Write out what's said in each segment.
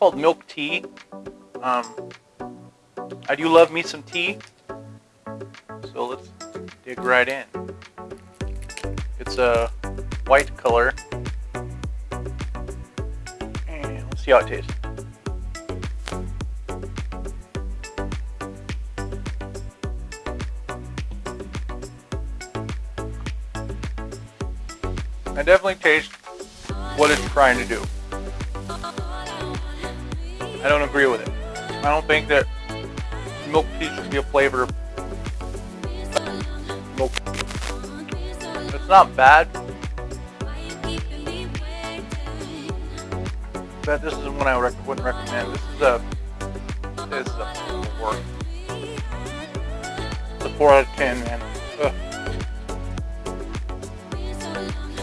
called milk tea. Um, I do love me some tea. So let's dig right in. It's a white color. And let's see how it tastes. I definitely taste what it's trying to do. I don't agree with it. I don't think that milk tea should be a flavor milk. It's not bad. But this isn't one I rec- wouldn't recommend. This is a this is a work. It's a four out of ten, man. Ugh.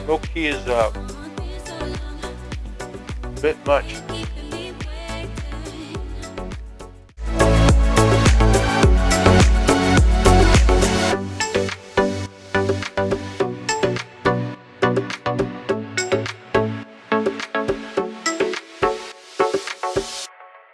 Milk tea is uh, a bit much.